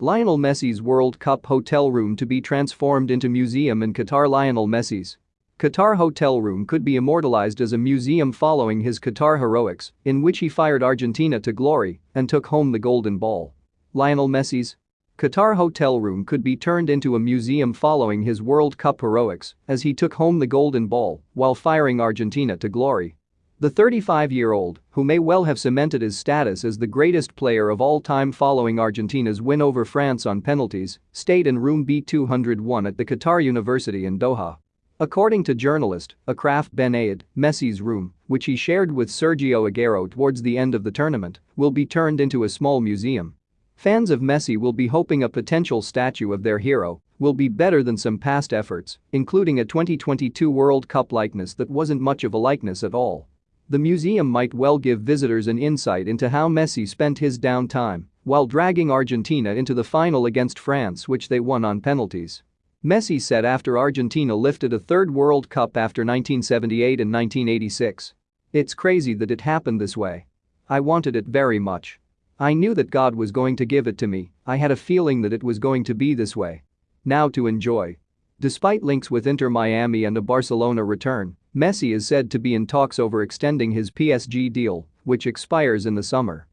Lionel Messi's World Cup hotel room to be transformed into museum in Qatar Lionel Messi's Qatar hotel room could be immortalized as a museum following his Qatar heroics, in which he fired Argentina to glory and took home the golden ball. Lionel Messi's Qatar hotel room could be turned into a museum following his World Cup heroics as he took home the golden ball while firing Argentina to glory. The 35-year-old, who may well have cemented his status as the greatest player of all time following Argentina's win over France on penalties, stayed in room B201 at the Qatar University in Doha. According to journalist Achraf Ben Messi's room, which he shared with Sergio Aguero towards the end of the tournament, will be turned into a small museum. Fans of Messi will be hoping a potential statue of their hero will be better than some past efforts, including a 2022 World Cup likeness that wasn't much of a likeness at all. The museum might well give visitors an insight into how Messi spent his downtime while dragging Argentina into the final against France which they won on penalties. Messi said after Argentina lifted a third World Cup after 1978 and 1986. It's crazy that it happened this way. I wanted it very much. I knew that God was going to give it to me, I had a feeling that it was going to be this way. Now to enjoy. Despite links with Inter Miami and a Barcelona return, Messi is said to be in talks over extending his PSG deal, which expires in the summer.